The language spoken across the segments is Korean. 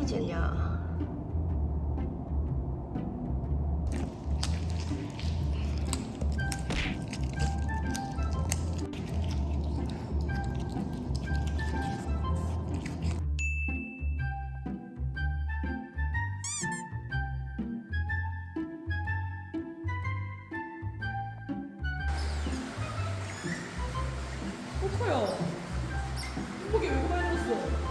어디 젤냐? 코코야 이게 왜 그만했어?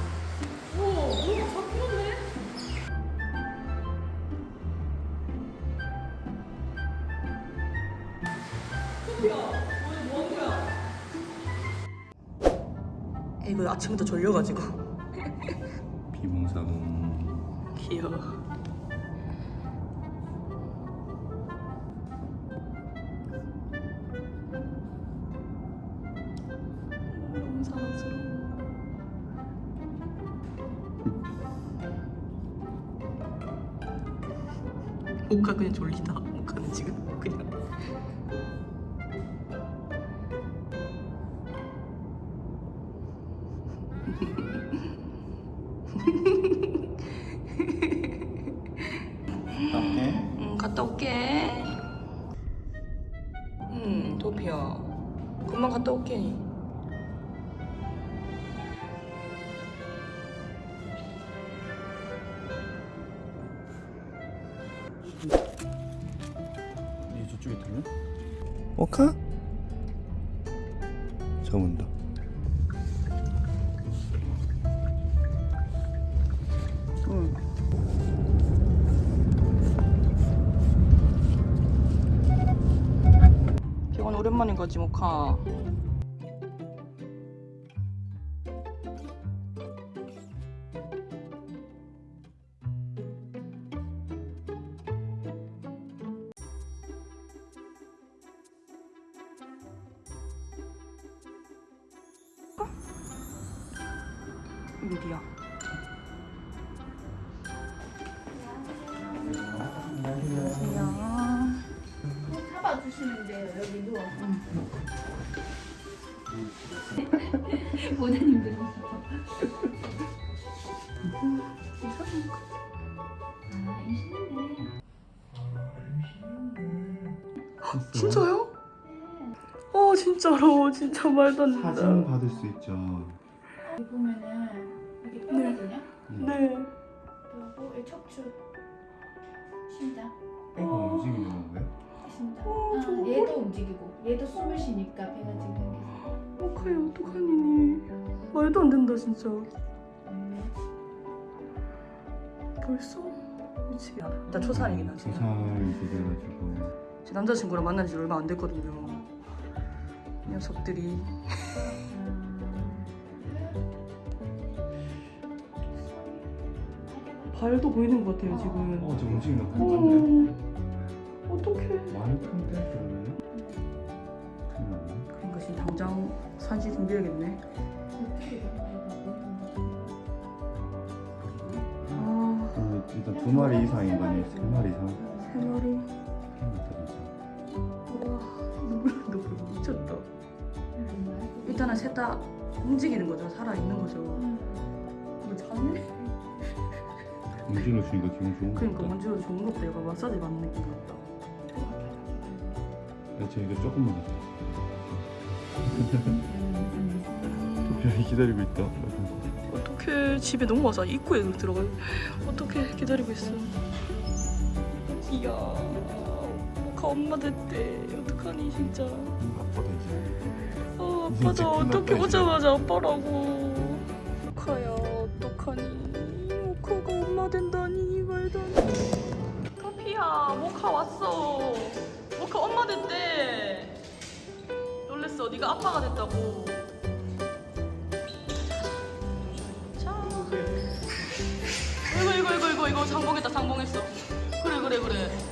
이거 아침부터 졸려가지고 비몽사몽 귀여워. 너무 사랑스러워. 그냥 졸리다. 모카는 지금 그냥. 어때? 응, 갔다 올게. 응, 도피야. 금방 갔다 올게. 이 저쪽에 들려? 오카? 저문다 오랜만인 거지, 모카. 이거 어 돼요 여기 모자님 들으셔 아 임신했네 진짜요? 어 진짜로. 진짜 말도 안 된다. 사진 받을 수 있죠. 여기 보면은 이게 뼈거든요 네. 그리고 이 척추. 심장. 애가 움직이는 건가요? 심장 어, 아, 저거 얘도 움직이고 얘도 숨을 쉬니까 배가 지금 어카이 어떡하니 말도 안 된다 진짜. 벌써 미치겠다. 나 초사이긴 하지. 조살 돼가지고 제 남자친구랑 만난 지 얼마 안 됐거든요. 이 녀석들이 발도 보이는 것 같아요 지금. 어저 움직이는 거 같은데? 어, 어떡해. 많이 그러면? 큰일 났네 그러니까 지금 당장 산지 준비해야겠네. 아, 어, 일단 두 마리 이상인 거니 세 마리 이상 세 마리. 와, 눈물 눈물 미쳤다. 일단은 셋 다 움직이는 거죠. 살아 있는 거죠. 이거 자네? 움직여 주니까 기분 좋은 거 그러니까 먼저 좋은 것도 약간 마사지 받는 느낌 같다. 이거 조금만 도피아이 기다리고 있다 어떻게 집에 너무 와서 입구에 들어가? 어떻게 기다리고 있어? 이야, 모카 엄마 됐대. 어떡하니 진짜. 아빠다 이제 어, 끝났다, 어떻게. 오자마자 아빠라고. 모카야, 어떡하니? 모카가 엄마 된다니 말도 안 돼. 카피야, 모카 왔어. 모카 엄마 됐대. 놀랬어. 네가 아빠가 됐다고. 자. 이거 이거 이거 이거 이거 상봉했다 상봉했어. 그래 그래 그래.